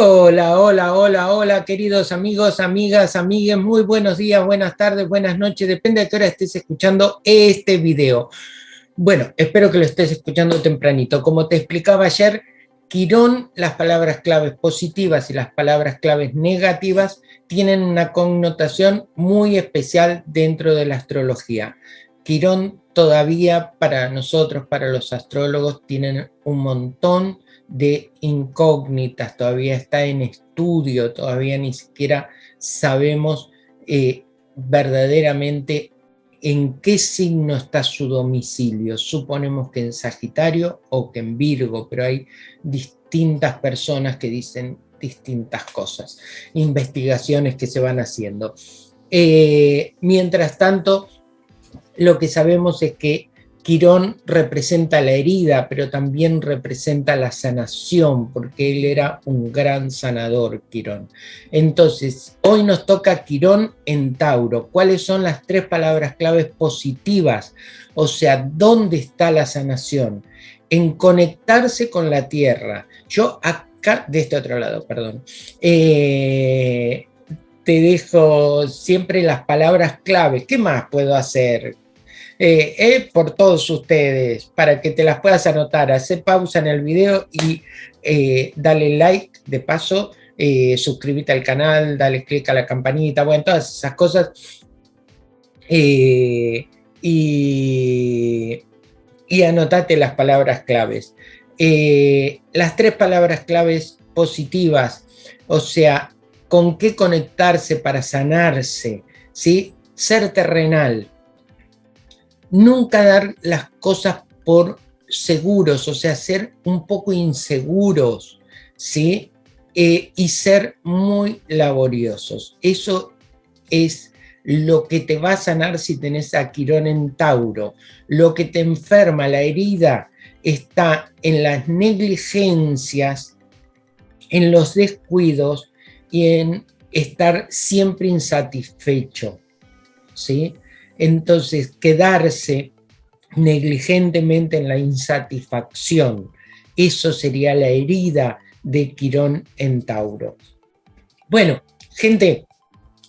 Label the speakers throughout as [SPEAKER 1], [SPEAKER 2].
[SPEAKER 1] Hola, hola, hola, hola, queridos amigos, amigas, amigues, muy buenos días, buenas tardes, buenas noches, depende de qué hora estés escuchando este video. Bueno, espero que lo estés escuchando tempranito. Como te explicaba ayer, Quirón, las palabras claves positivas y las palabras claves negativas tienen una connotación muy especial dentro de la astrología. Quirón todavía para nosotros, para los astrólogos, tienen un montón de incógnitas, todavía está en estudio, todavía ni siquiera sabemos eh, verdaderamente en qué signo está su domicilio. Suponemos que en Sagitario o que en Virgo, pero hay distintas personas que dicen distintas cosas, investigaciones que se van haciendo. Eh, mientras tanto, lo que sabemos es que Quirón representa la herida, pero también representa la sanación, porque él era un gran sanador, Quirón. Entonces, hoy nos toca Quirón en Tauro. ¿Cuáles son las tres palabras claves positivas? O sea, ¿dónde está la sanación? En conectarse con la tierra. Yo acá, de este otro lado, perdón, eh, te dejo siempre las palabras claves. ¿Qué más puedo hacer? Eh, eh, por todos ustedes, para que te las puedas anotar. Hace pausa en el video y eh, dale like de paso, eh, suscríbete al canal, dale click a la campanita, bueno, todas esas cosas. y, y anotate las palabras claves. las tres palabras claves positivas, o sea, con qué conectarse para sanarse, ¿sí? Ser terrenal, nunca dar las cosas por seguros, o sea, ser un poco inseguros, ¿sí? Eh, y ser muy laboriosos. Eso es lo que te va a sanar si tenés a Quirón en Tauro. Lo que te enferma, la herida, está en las negligencias, en los descuidos y en estar siempre insatisfecho, ¿sí? Entonces, quedarse negligentemente en la insatisfacción, eso sería la herida de Quirón en Tauro. Bueno, gente,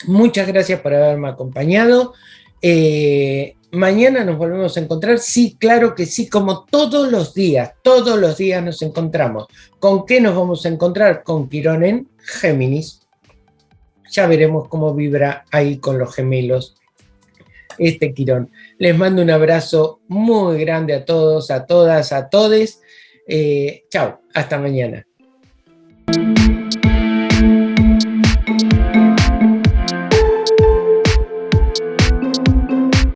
[SPEAKER 1] muchas gracias por haberme acompañado. Eh, mañana nos volvemos a encontrar. Sí, claro que sí, como todos los días, todos los días nos encontramos. ¿Con qué nos vamos a encontrar? Con Quirón en Géminis. Ya veremos cómo vibra ahí con los gemelos este Quirón. Les mando un abrazo muy grande a todos, a todas, a todes. Eh, chao, hasta mañana.